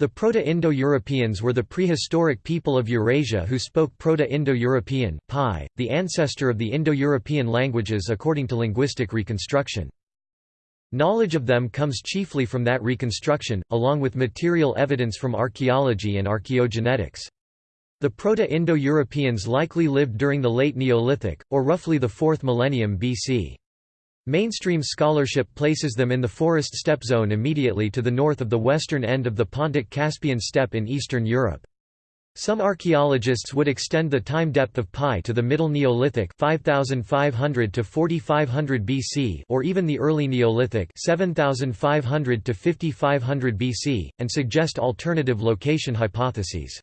The Proto-Indo-Europeans were the prehistoric people of Eurasia who spoke Proto-Indo-European the ancestor of the Indo-European languages according to linguistic reconstruction. Knowledge of them comes chiefly from that reconstruction, along with material evidence from archaeology and archaeogenetics. The Proto-Indo-Europeans likely lived during the late Neolithic, or roughly the 4th millennium BC. Mainstream scholarship places them in the forest steppe zone immediately to the north of the western end of the Pontic-Caspian steppe in Eastern Europe. Some archaeologists would extend the time depth of PIE to the Middle Neolithic 5500 to 4500 BC or even the Early Neolithic 7500 to 5500 BC, and suggest alternative location hypotheses.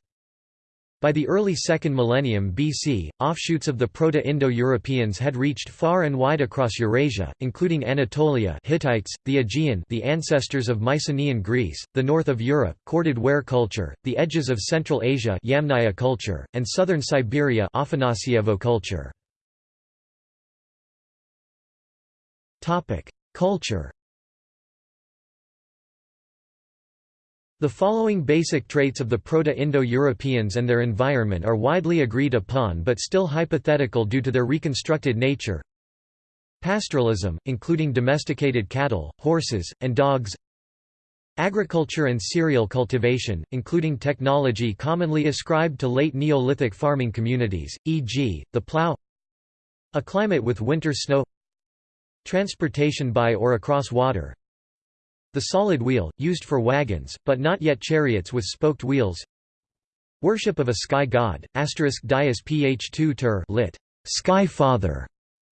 By the early second millennium BC, offshoots of the Proto-Indo-Europeans had reached far and wide across Eurasia, including Anatolia Hittites, the Aegean the ancestors of Mycenaean Greece, the north of Europe corded ware culture, the edges of Central Asia Yamnaya culture, and southern Siberia Afanasyevo culture. Culture The following basic traits of the Proto-Indo-Europeans and their environment are widely agreed upon but still hypothetical due to their reconstructed nature. Pastoralism, including domesticated cattle, horses, and dogs Agriculture and cereal cultivation, including technology commonly ascribed to late Neolithic farming communities, e.g., the plough A climate with winter snow Transportation by or across water the solid wheel, used for wagons, but not yet chariots with spoked wheels. Worship of a sky god, asterisk dias ph2 ter lit. Sky Father,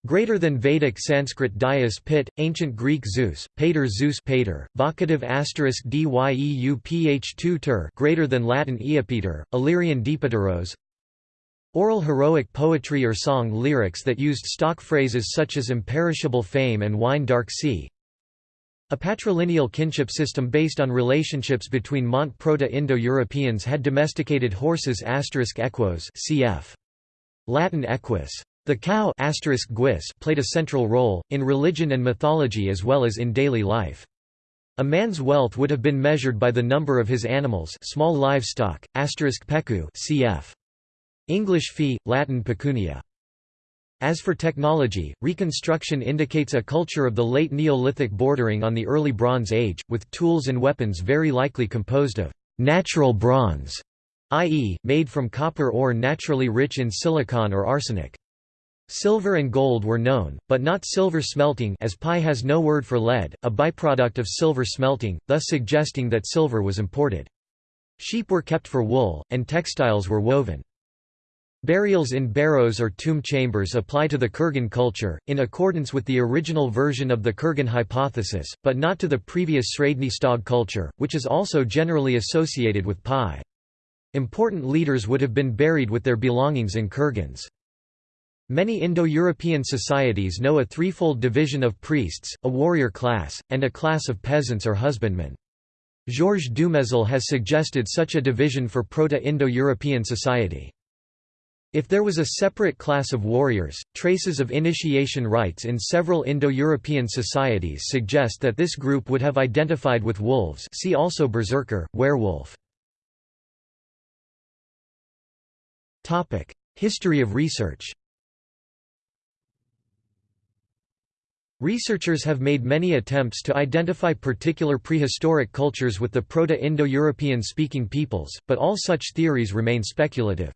greater than Vedic Sanskrit dias pit, ancient Greek Zeus, pater Zeus pater, vocative asterisk dyeu ph2 ter greater than Latin Eopeter, Illyrian Dipteros. Oral heroic poetry or song lyrics that used stock phrases such as imperishable fame and wine dark sea. A patrilineal kinship system based on relationships between Mont Proto-Indo-Europeans had domesticated horses asterisk equos cf. Latin equus. The cow played a central role, in religion and mythology as well as in daily life. A man's wealth would have been measured by the number of his animals small livestock, asterisk pecu cf. English fee, Latin pecunia. As for technology, reconstruction indicates a culture of the late Neolithic bordering on the early Bronze Age, with tools and weapons very likely composed of natural bronze, i.e., made from copper ore naturally rich in silicon or arsenic. Silver and gold were known, but not silver smelting as PIE has no word for lead, a byproduct of silver smelting, thus suggesting that silver was imported. Sheep were kept for wool, and textiles were woven. Burials in barrows or tomb chambers apply to the Kurgan culture, in accordance with the original version of the Kurgan hypothesis, but not to the previous Sredny Stog culture, which is also generally associated with PIE. Important leaders would have been buried with their belongings in kurgans. Many Indo-European societies know a threefold division of priests, a warrior class, and a class of peasants or husbandmen. Georges Dumézil has suggested such a division for Proto-Indo-European society. If there was a separate class of warriors, traces of initiation rites in several Indo-European societies suggest that this group would have identified with wolves see also berserker, werewolf. History of research Researchers have made many attempts to identify particular prehistoric cultures with the Proto-Indo-European speaking peoples, but all such theories remain speculative.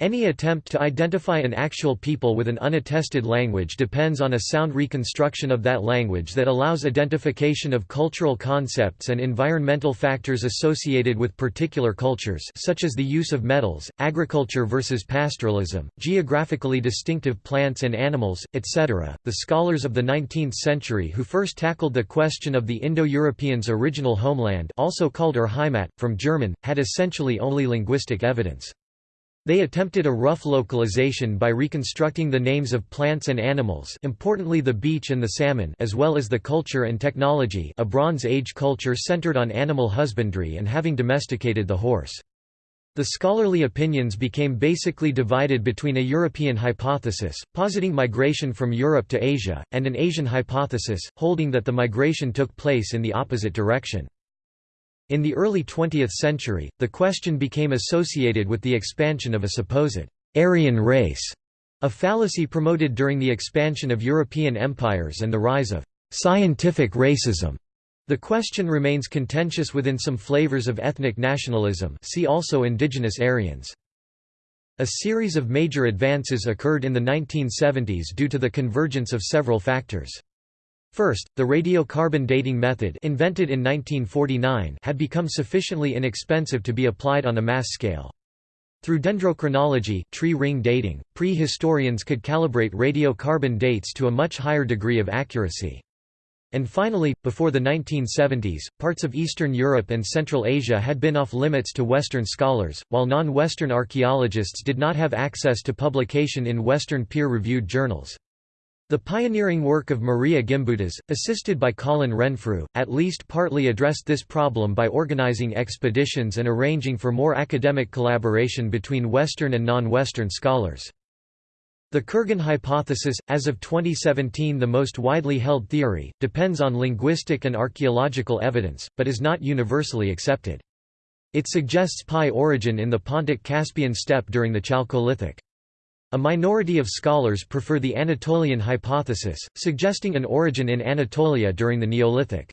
Any attempt to identify an actual people with an unattested language depends on a sound reconstruction of that language that allows identification of cultural concepts and environmental factors associated with particular cultures such as the use of metals, agriculture versus pastoralism, geographically distinctive plants and animals, etc. The scholars of the 19th century who first tackled the question of the Indo-Europeans' original homeland also called Ur Heimat, from German, had essentially only linguistic evidence. They attempted a rough localization by reconstructing the names of plants and animals importantly the beech and the salmon as well as the culture and technology a Bronze Age culture centered on animal husbandry and having domesticated the horse. The scholarly opinions became basically divided between a European hypothesis, positing migration from Europe to Asia, and an Asian hypothesis, holding that the migration took place in the opposite direction. In the early 20th century, the question became associated with the expansion of a supposed Aryan race, a fallacy promoted during the expansion of European empires and the rise of scientific racism. The question remains contentious within some flavors of ethnic nationalism see also indigenous Aryans. A series of major advances occurred in the 1970s due to the convergence of several factors. First, the radiocarbon dating method invented in 1949 had become sufficiently inexpensive to be applied on a mass scale. Through dendrochronology tree ring dating, pre-historians could calibrate radiocarbon dates to a much higher degree of accuracy. And finally, before the 1970s, parts of Eastern Europe and Central Asia had been off limits to Western scholars, while non-Western archaeologists did not have access to publication in Western peer-reviewed journals. The pioneering work of Maria Gimbutas, assisted by Colin Renfrew, at least partly addressed this problem by organizing expeditions and arranging for more academic collaboration between Western and non-Western scholars. The Kurgan hypothesis, as of 2017 the most widely held theory, depends on linguistic and archaeological evidence, but is not universally accepted. It suggests PIE origin in the Pontic-Caspian steppe during the Chalcolithic. A minority of scholars prefer the Anatolian hypothesis, suggesting an origin in Anatolia during the Neolithic.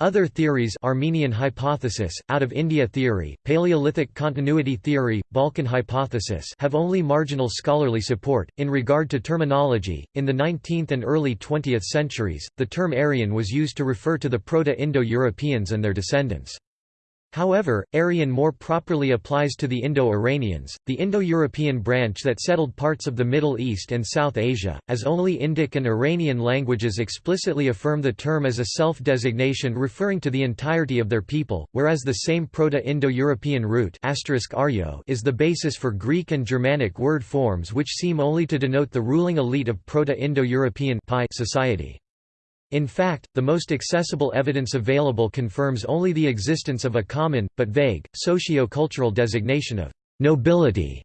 Other theories Armenian hypothesis, out of India theory, Paleolithic continuity theory, Balkan hypothesis have only marginal scholarly support. In regard to terminology, in the 19th and early 20th centuries, the term Aryan was used to refer to the Proto-Indo-Europeans and their descendants. However, Aryan more properly applies to the Indo-Iranians, the Indo-European branch that settled parts of the Middle East and South Asia, as only Indic and Iranian languages explicitly affirm the term as a self-designation referring to the entirety of their people, whereas the same Proto-Indo-European root is the basis for Greek and Germanic word forms which seem only to denote the ruling elite of Proto-Indo-European society. In fact, the most accessible evidence available confirms only the existence of a common, but vague, socio-cultural designation of «nobility»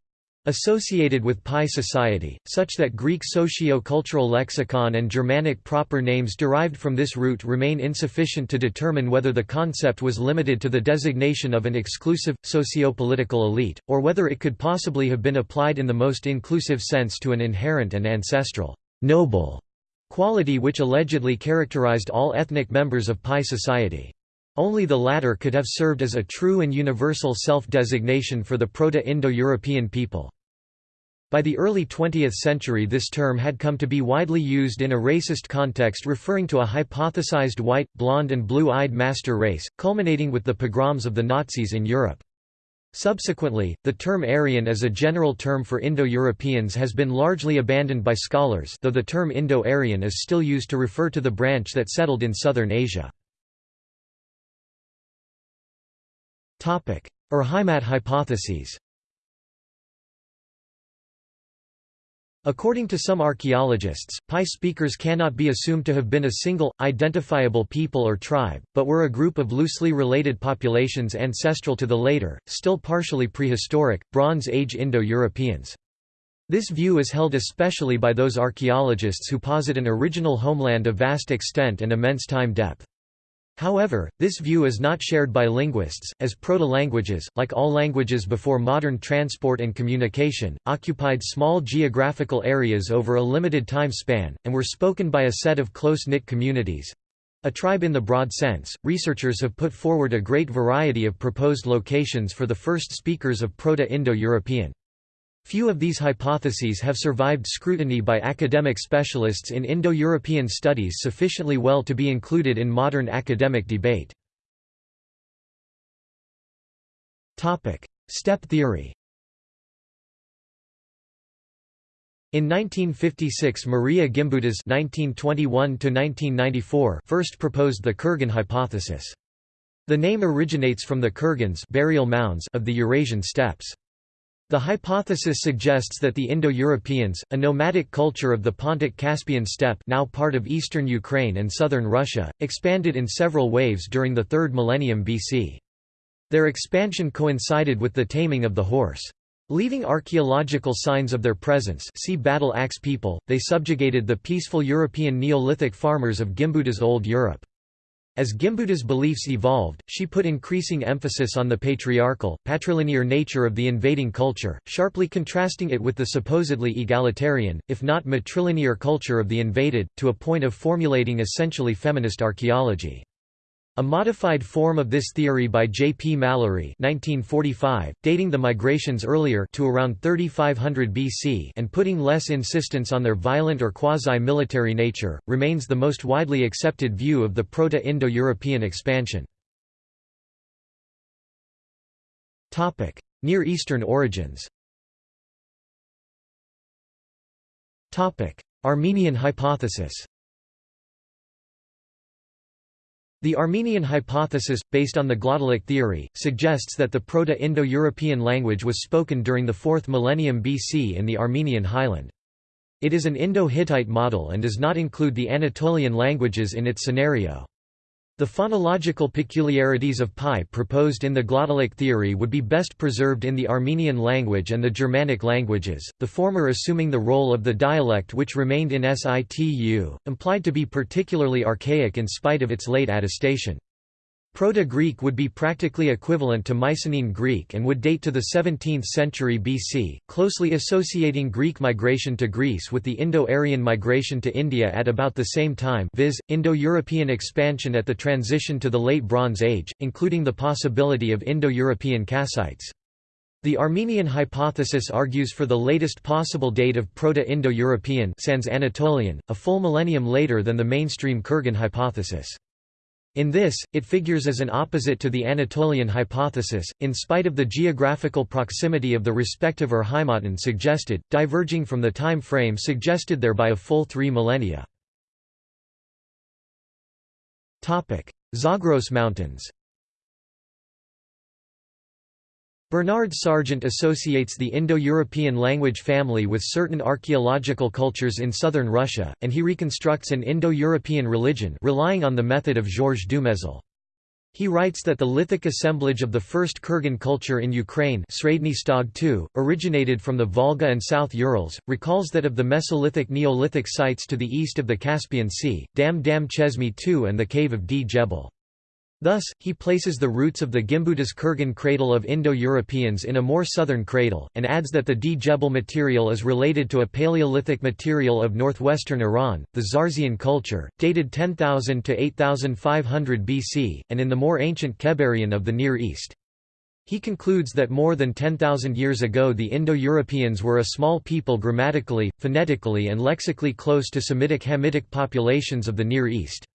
associated with PIE society, such that Greek socio-cultural lexicon and Germanic proper names derived from this root remain insufficient to determine whether the concept was limited to the designation of an exclusive, socio-political elite, or whether it could possibly have been applied in the most inclusive sense to an inherent and ancestral noble quality which allegedly characterized all ethnic members of PIE society. Only the latter could have served as a true and universal self-designation for the Proto-Indo-European people. By the early 20th century this term had come to be widely used in a racist context referring to a hypothesized white, blonde and blue-eyed master race, culminating with the pogroms of the Nazis in Europe. Subsequently, the term Aryan as a general term for Indo-Europeans has been largely abandoned by scholars though the term Indo-Aryan is still used to refer to the branch that settled in southern Asia. Urheimat hypotheses According to some archaeologists, PIE speakers cannot be assumed to have been a single, identifiable people or tribe, but were a group of loosely related populations ancestral to the later, still partially prehistoric, Bronze Age Indo-Europeans. This view is held especially by those archaeologists who posit an original homeland of vast extent and immense time depth. However, this view is not shared by linguists, as proto-languages, like all languages before modern transport and communication, occupied small geographical areas over a limited time span, and were spoken by a set of close-knit communities. A tribe in the broad sense, researchers have put forward a great variety of proposed locations for the first speakers of Proto-Indo-European. Few of these hypotheses have survived scrutiny by academic specialists in Indo-European studies sufficiently well to be included in modern academic debate. Steppe theory In 1956 Maria Gimbutas (1921–1994) first proposed the Kurgan hypothesis. The name originates from the kurgans burial mounds of the Eurasian steppes. The hypothesis suggests that the Indo-Europeans, a nomadic culture of the Pontic-Caspian steppe now part of eastern Ukraine and southern Russia, expanded in several waves during the 3rd millennium BC. Their expansion coincided with the taming of the horse. Leaving archaeological signs of their presence see battle axe people, they subjugated the peaceful European Neolithic farmers of Gimbutas Old Europe. As Gimbutas' beliefs evolved, she put increasing emphasis on the patriarchal, patrilinear nature of the invading culture, sharply contrasting it with the supposedly egalitarian, if not matrilinear culture of the invaded, to a point of formulating essentially feminist archaeology. A modified form of this theory by J. P. Mallory 1945, dating the migrations earlier to around 3500 BC and putting less insistence on their violent or quasi-military nature, remains the most widely accepted view of the Proto-Indo-European expansion. Near Eastern origins Armenian hypothesis The Armenian hypothesis, based on the glottalic theory, suggests that the Proto-Indo-European language was spoken during the 4th millennium BC in the Armenian highland. It is an Indo-Hittite model and does not include the Anatolian languages in its scenario. The phonological peculiarities of PIE proposed in the glottalic theory would be best preserved in the Armenian language and the Germanic languages, the former assuming the role of the dialect which remained in situ, implied to be particularly archaic in spite of its late attestation. Proto-Greek would be practically equivalent to Mycenaean Greek and would date to the 17th century BC, closely associating Greek migration to Greece with the Indo-Aryan migration to India at about the same time viz., Indo-European expansion at the transition to the Late Bronze Age, including the possibility of Indo-European Kassites. The Armenian hypothesis argues for the latest possible date of Proto-Indo-European a full millennium later than the mainstream Kurgan hypothesis. In this, it figures as an opposite to the Anatolian hypothesis, in spite of the geographical proximity of the respective Urheimaten suggested, diverging from the time frame suggested there by a full three millennia. Zagros Mountains Bernard Sergent associates the Indo-European language family with certain archaeological cultures in southern Russia, and he reconstructs an Indo-European religion relying on the method of Georges Dumezil. He writes that the lithic assemblage of the first Kurgan culture in Ukraine II, originated from the Volga and South Urals, recalls that of the Mesolithic Neolithic sites to the east of the Caspian Sea, Dam Dam Chesmi II and the cave of Djebel. Thus, he places the roots of the Gimbutas Kurgan cradle of Indo-Europeans in a more southern cradle, and adds that the Djebel material is related to a Paleolithic material of northwestern Iran, the Zarzian culture, dated 10,000 to 8,500 BC, and in the more ancient Kebarian of the Near East. He concludes that more than 10,000 years ago the Indo-Europeans were a small people grammatically, phonetically and lexically close to Semitic Hamitic populations of the Near East.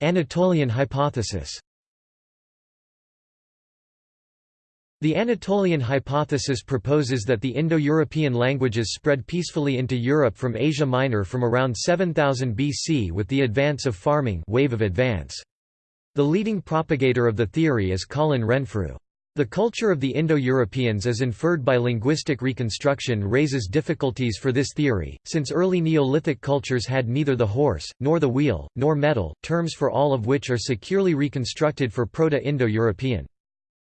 Anatolian hypothesis The Anatolian hypothesis proposes that the Indo-European languages spread peacefully into Europe from Asia Minor from around 7000 BC with the advance of farming wave of advance. The leading propagator of the theory is Colin Renfrew. The culture of the Indo-Europeans as inferred by linguistic reconstruction raises difficulties for this theory, since early Neolithic cultures had neither the horse, nor the wheel, nor metal, terms for all of which are securely reconstructed for Proto-Indo-European.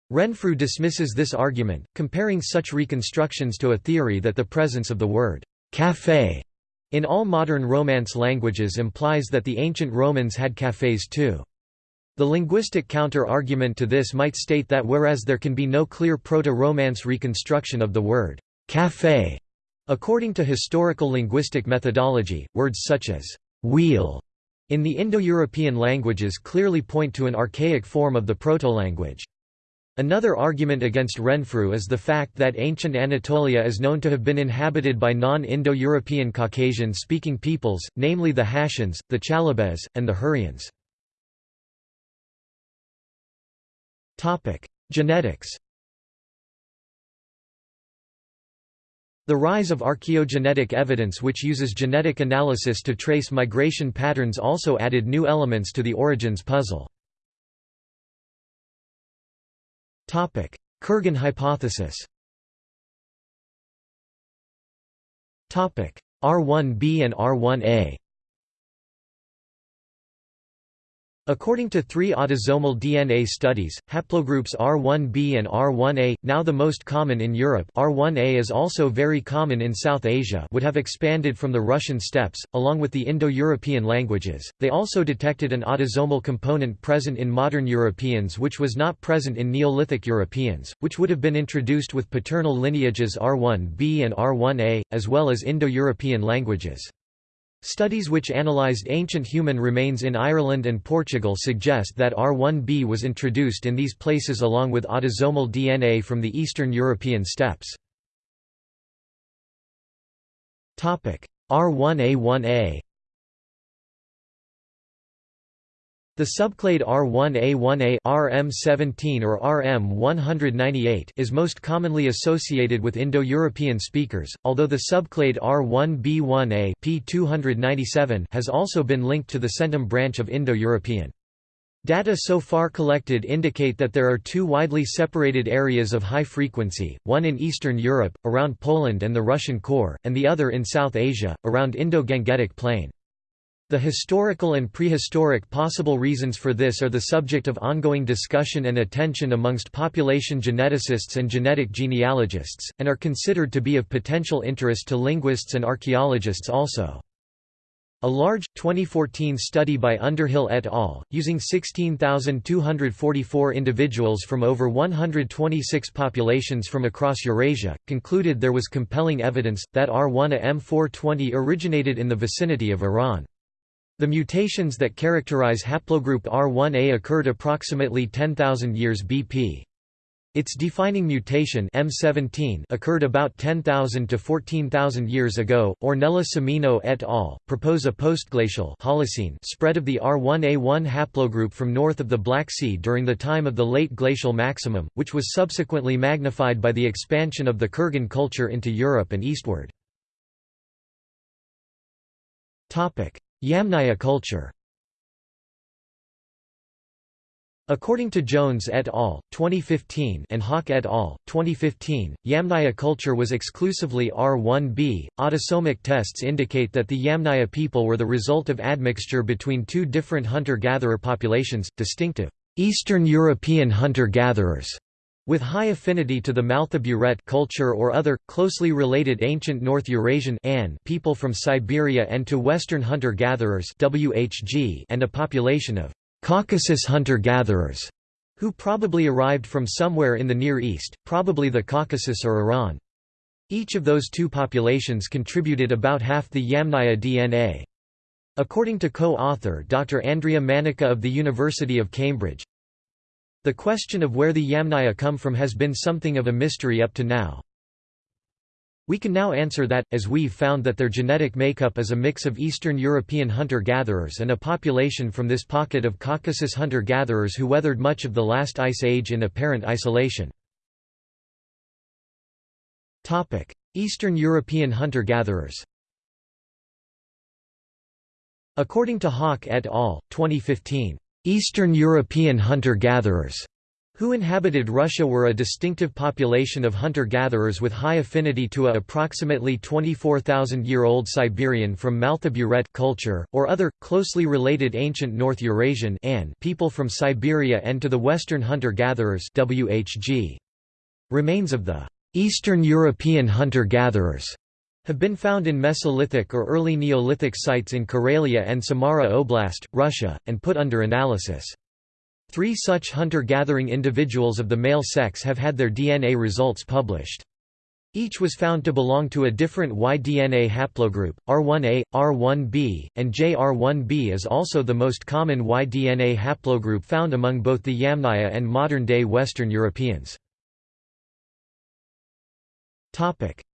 Renfrew dismisses this argument, comparing such reconstructions to a theory that the presence of the word «café» in all modern Romance languages implies that the ancient Romans had cafés too. The linguistic counter-argument to this might state that whereas there can be no clear Proto-Romance reconstruction of the word «café», according to historical linguistic methodology, words such as «wheel» in the Indo-European languages clearly point to an archaic form of the proto-language. Another argument against Renfrew is the fact that ancient Anatolia is known to have been inhabited by non-Indo-European Caucasian-speaking peoples, namely the Hattians, the Chalybes, and the Hurrians. Genetics The rise of archaeogenetic evidence which uses genetic analysis to trace migration patterns also added new elements to the origins puzzle. Kurgan hypothesis R1b and R1a According to three autosomal DNA studies, haplogroups R1b and R1a, now the most common in Europe R1a is also very common in South Asia would have expanded from the Russian steppes, along with the Indo-European languages. They also detected an autosomal component present in modern Europeans which was not present in Neolithic Europeans, which would have been introduced with paternal lineages R1b and R1a, as well as Indo-European languages. Studies which analysed ancient human remains in Ireland and Portugal suggest that R1b was introduced in these places along with autosomal DNA from the Eastern European steppes. R1a1a The subclade R1A1A RM17 or RM198 is most commonly associated with Indo-European speakers, although the subclade R1B1A P297 has also been linked to the centum branch of Indo-European. Data so far collected indicate that there are two widely separated areas of high frequency, one in Eastern Europe, around Poland and the Russian core, and the other in South Asia, around Indo-Gangetic Plain. The historical and prehistoric possible reasons for this are the subject of ongoing discussion and attention amongst population geneticists and genetic genealogists, and are considered to be of potential interest to linguists and archaeologists also. A large, 2014 study by Underhill et al., using 16,244 individuals from over 126 populations from across Eurasia, concluded there was compelling evidence, that R1A M420 originated in the vicinity of Iran. The mutations that characterize haplogroup R1a occurred approximately 10,000 years BP. Its defining mutation M17 occurred about 10,000 to 14,000 years ago. Ornella Semino et al. propose a postglacial Holocene spread of the R1A1 haplogroup from north of the Black Sea during the time of the late glacial maximum, which was subsequently magnified by the expansion of the Kurgan culture into Europe and eastward. Topic: Yamnaya culture According to Jones et al. 2015 and Haak et al. 2015, Yamnaya culture was exclusively R1b. Autosomic tests indicate that the Yamnaya people were the result of admixture between two different hunter-gatherer populations, distinctive Eastern European hunter-gatherers with high affinity to the Mal'ta culture or other, closely related ancient North Eurasian people from Siberia and to Western hunter-gatherers and a population of Caucasus hunter-gatherers, who probably arrived from somewhere in the Near East, probably the Caucasus or Iran. Each of those two populations contributed about half the Yamnaya DNA. According to co-author Dr. Andrea Manica of the University of Cambridge, the question of where the Yamnaya come from has been something of a mystery up to now. We can now answer that, as we've found that their genetic makeup is a mix of Eastern European hunter-gatherers and a population from this pocket of Caucasus hunter-gatherers who weathered much of the last ice age in apparent isolation. Eastern European hunter-gatherers According to Haak et al., 2015, Eastern European hunter-gatherers who inhabited Russia were a distinctive population of hunter-gatherers with high affinity to a approximately 24,000-year-old Siberian from Mal'ta culture, or other, closely related ancient North Eurasian people from Siberia and to the Western hunter-gatherers Remains of the Eastern European hunter-gatherers have been found in Mesolithic or early Neolithic sites in Karelia and Samara Oblast, Russia, and put under analysis. Three such hunter-gathering individuals of the male sex have had their DNA results published. Each was found to belong to a different Y-DNA haplogroup, R1a, R1b, and JR1b is also the most common Y-DNA haplogroup found among both the Yamnaya and modern-day Western Europeans.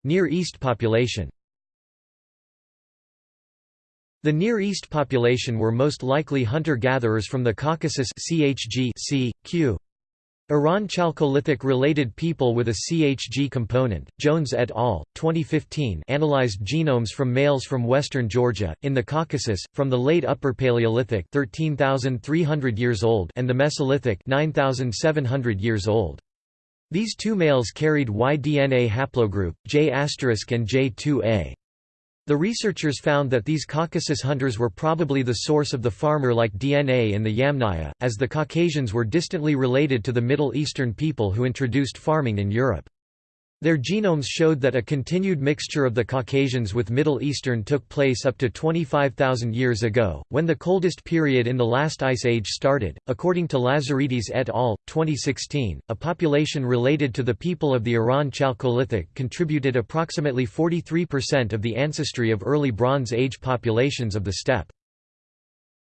Near East population The Near East population were most likely hunter-gatherers from the Caucasus CHG C, Q. Iran Chalcolithic related people with a CHG component. Jones et al. 2015 analyzed genomes from males from western Georgia in the Caucasus from the late Upper Paleolithic 13300 years old and the Mesolithic 9700 years old. These two males carried Y DNA haplogroup, J** and J2A. The researchers found that these Caucasus hunters were probably the source of the farmer-like DNA in the Yamnaya, as the Caucasians were distantly related to the Middle Eastern people who introduced farming in Europe. Their genomes showed that a continued mixture of the Caucasians with Middle Eastern took place up to 25,000 years ago, when the coldest period in the last ice age started. According to Lazaridis et al., 2016, a population related to the people of the Iran Chalcolithic contributed approximately 43% of the ancestry of early Bronze Age populations of the steppe.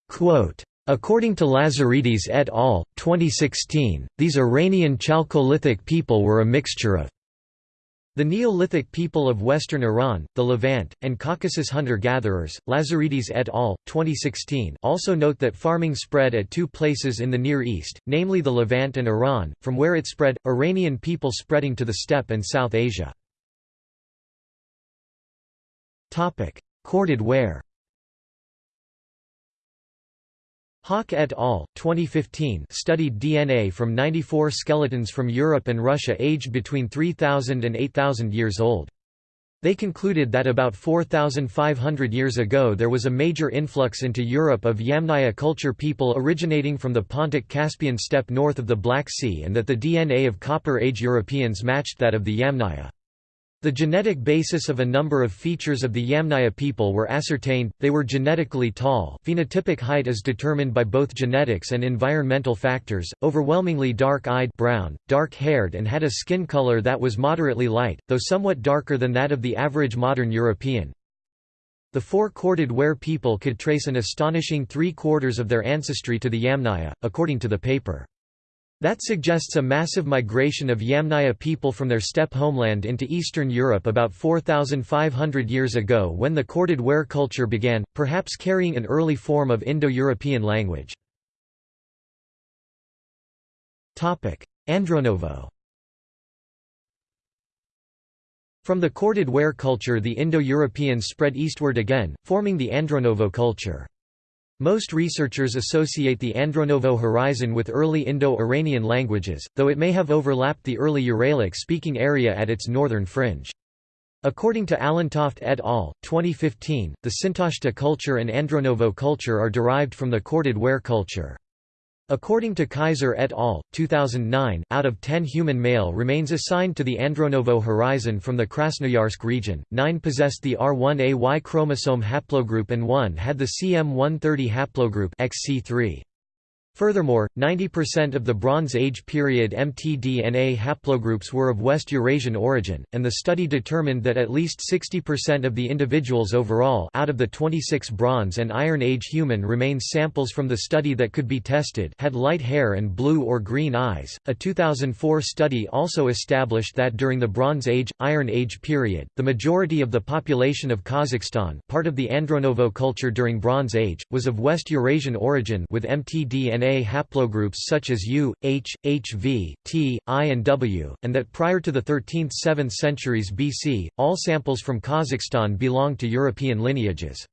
Quote, According to Lazaridis et al., 2016, these Iranian Chalcolithic people were a mixture of the Neolithic people of western Iran, the Levant, and Caucasus hunter-gatherers, Lazaridis et al., 2016 also note that farming spread at two places in the Near East, namely the Levant and Iran, from where it spread, Iranian people spreading to the steppe and South Asia. Corded ware Haak et al. 2015 studied DNA from 94 skeletons from Europe and Russia aged between 3,000 and 8,000 years old. They concluded that about 4,500 years ago there was a major influx into Europe of Yamnaya culture people originating from the Pontic-Caspian steppe north of the Black Sea and that the DNA of Copper Age Europeans matched that of the Yamnaya. The genetic basis of a number of features of the Yamnaya people were ascertained, they were genetically tall phenotypic height is determined by both genetics and environmental factors, overwhelmingly dark-eyed brown, dark-haired and had a skin color that was moderately light, though somewhat darker than that of the average modern European. The four-corded ware people could trace an astonishing three-quarters of their ancestry to the Yamnaya, according to the paper. That suggests a massive migration of Yamnaya people from their steppe homeland into Eastern Europe about 4,500 years ago when the corded ware culture began, perhaps carrying an early form of Indo-European language. Andronovo From the corded ware culture the Indo-Europeans spread eastward again, forming the Andronovo culture. Most researchers associate the Andronovo horizon with early Indo-Iranian languages, though it may have overlapped the early Uralic-speaking area at its northern fringe. According to Allentoft et al., 2015, the Sintashta culture and Andronovo culture are derived from the corded ware culture. According to Keyser et al., 2009, out of 10 human male remains assigned to the Andronovo horizon from the Krasnoyarsk region, 9 possessed the R1a Y chromosome haplogroup and 1 had the CM130 haplogroup XC3. Furthermore, 90% of the Bronze Age period mtDNA haplogroups were of West Eurasian origin, and the study determined that at least 60% of the individuals overall out of the 26 Bronze and Iron Age human remains samples from the study that could be tested had light hair and blue or green eyes. A 2004 study also established that during the Bronze Age Iron Age period, the majority of the population of Kazakhstan, part of the Andronovo culture during Bronze Age, was of West Eurasian origin with mtDNA DNA haplogroups such as U, H, HV, T, I and W, and that prior to the 13th–7th centuries BC, all samples from Kazakhstan belonged to European lineages.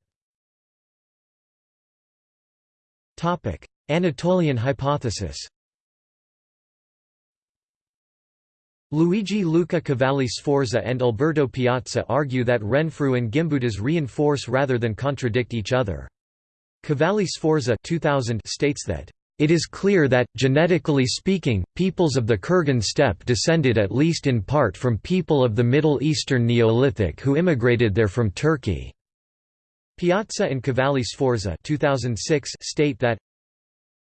Anatolian hypothesis Luigi Luca Cavalli Sforza and Alberto Piazza argue that Renfrew and Gimbutas reinforce rather than contradict each other. Cavalli Sforza 2000 states that it is clear that, genetically speaking, peoples of the Kurgan steppe descended at least in part from people of the Middle Eastern Neolithic who immigrated there from Turkey. Piazza and Cavalli Sforza 2006 state that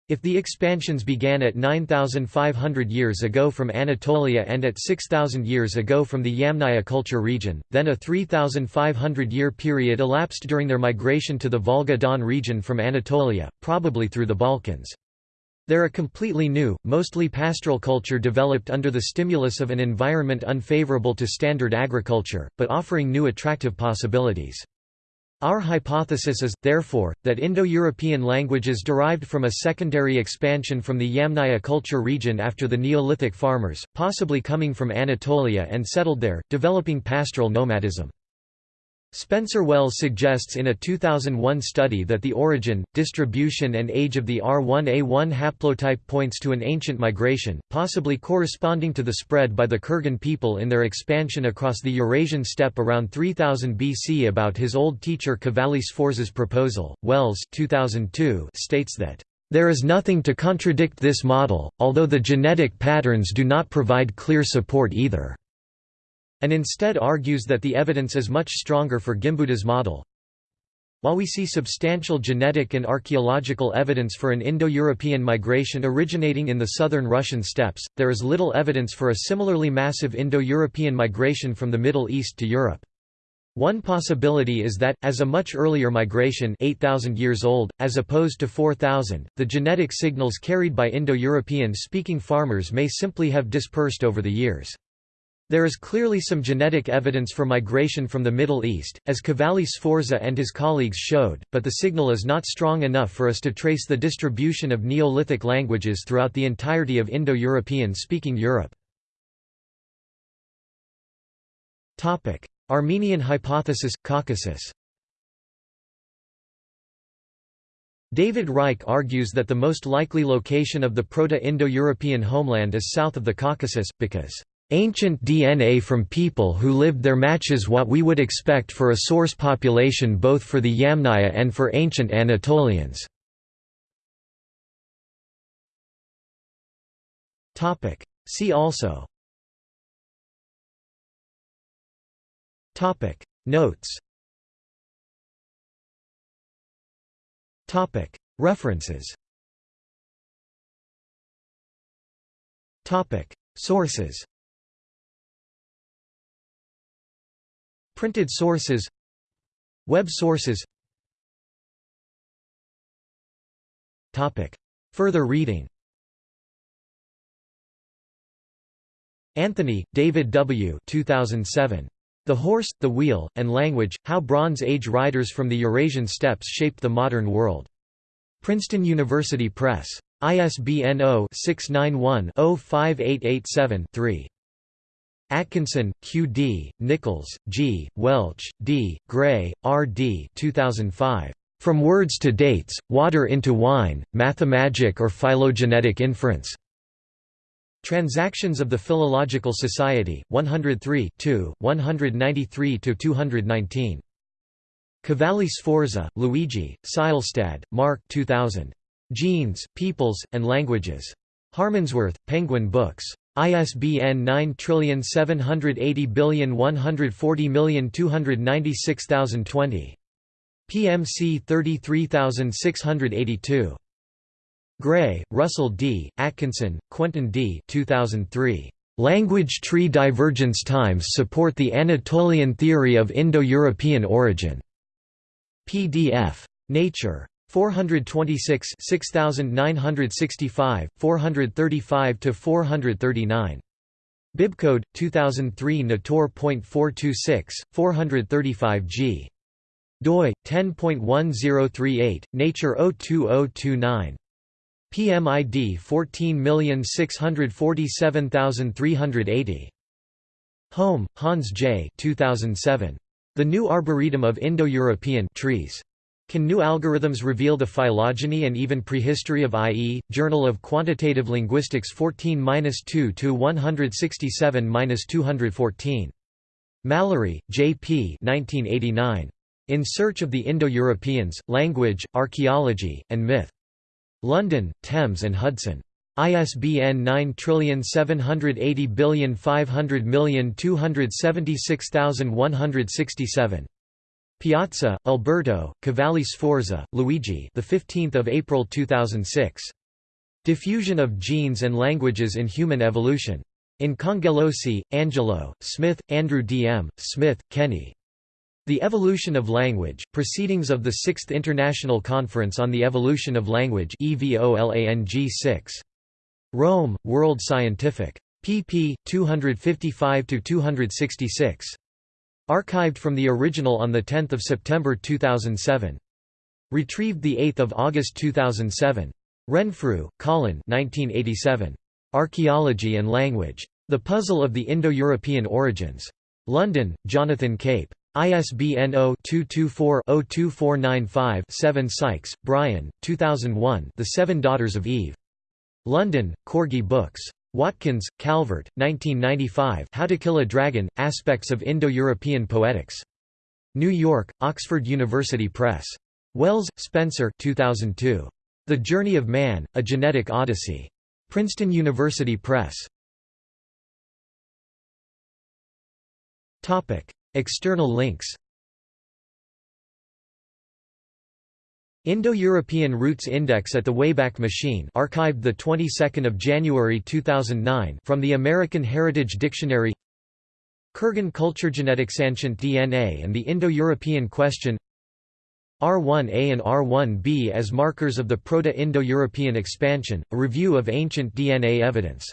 if the expansions began at 9,500 years ago from Anatolia and at 6,000 years ago from the Yamnaya culture region, then a 3,500-year period elapsed during their migration to the Volga-Don region from Anatolia, probably through the Balkans. There a completely new, mostly pastoral culture developed under the stimulus of an environment unfavorable to standard agriculture, but offering new attractive possibilities. Our hypothesis is, therefore, that Indo-European languages derived from a secondary expansion from the Yamnaya culture region after the Neolithic farmers, possibly coming from Anatolia and settled there, developing pastoral nomadism. Spencer Wells suggests in a 2001 study that the origin, distribution and age of the R1A1 haplotype points to an ancient migration, possibly corresponding to the spread by the Kurgan people in their expansion across the Eurasian steppe around 3000 BC. About his old teacher Cavalli Sforza's proposal, Wells 2002 states that there is nothing to contradict this model, although the genetic patterns do not provide clear support either and instead argues that the evidence is much stronger for Gimbutas's model. While we see substantial genetic and archaeological evidence for an Indo-European migration originating in the southern Russian steppes, there is little evidence for a similarly massive Indo-European migration from the Middle East to Europe. One possibility is that, as a much earlier migration 8,000 years old, as opposed to 4,000, the genetic signals carried by Indo-European speaking farmers may simply have dispersed over the years. There is clearly some genetic evidence for migration from the Middle East, as Cavalli Sforza and his colleagues showed, but the signal is not strong enough for us to trace the distribution of Neolithic languages throughout the entirety of Indo-European speaking Europe. Armenian hypothesis – Caucasus David Reich argues that the most likely location of the Proto-Indo-European homeland is south of the Caucasus, because Ancient DNA from people who lived there matches what we would expect for a source population both for the Yamnaya and for ancient Anatolians. See also. Notes. References. Sources Printed sources Web sources Topic. Further reading Anthony, David W. 2007. The Horse, the Wheel, and Language, How Bronze Age Riders from the Eurasian Steppes Shaped the Modern World. Princeton University Press. ISBN 0-691-05887-3. Atkinson, Q. D., Nicholls, G., Welch, D., Gray, R. D. 2005. From Words to Dates, Water into Wine, Mathemagic or Phylogenetic Inference. Transactions of the Philological Society, 103 193–219. Cavalli Sforza, Luigi, Seielstad, Mark 2000. Genes, Peoples, and Languages. Harmondsworth, Penguin Books. ISBN 9780140296020. PMC 33682. Gray, Russell D., Atkinson, Quentin D. 2003. Language tree divergence times support the Anatolian theory of Indo-European origin. PDF. Nature. 426 6965 435 to 439 Bibcode 2003 Natur.426 435 G doi 10.1038 Nature 02029 PMID 14647380 Holm, Hans J. 2007. The New Arboretum of Indo-European Trees. Can new algorithms reveal the phylogeny and even prehistory of IE? Journal of Quantitative Linguistics 14-2 to 167-214. Mallory, J. P. 1989. In Search of the Indo-Europeans: Language, Archaeology, and Myth. London, Thames and Hudson. ISBN 9780500276167. Piazza, Alberto, Cavalli Sforza, Luigi. The 15th of April 2006. Diffusion of Genes and Languages in Human Evolution. In Cangelosi, Angelo, Smith, Andrew D. M., Smith, Kenny. The Evolution of Language, Proceedings of the Sixth International Conference on the Evolution of Language EVOLANG 6. Rome, World Scientific. pp. 255–266. Archived from the original on 10 September 2007. Retrieved 8 August 2007. Renfrew, Colin 1987. Archaeology and Language. The Puzzle of the Indo-European Origins. London, Jonathan Cape. ISBN 0-224-02495-7 Sykes, Brian, 2001 The Seven Daughters of Eve. London, Corgi Books. Watkins, Calvert, 1995 How to Kill a Dragon, Aspects of Indo-European Poetics. New York, Oxford University Press. Wells, Spencer 2002. The Journey of Man, A Genetic Odyssey. Princeton University Press. External links Indo-European Roots Index at the Wayback Machine archived the 22nd of January 2009 from the American Heritage Dictionary. Kurgan culture genetics ancient DNA and the Indo-European question. R1A and R1B as markers of the Proto-Indo-European expansion, a review of ancient DNA evidence